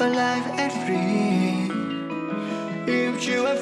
alive and free. If you have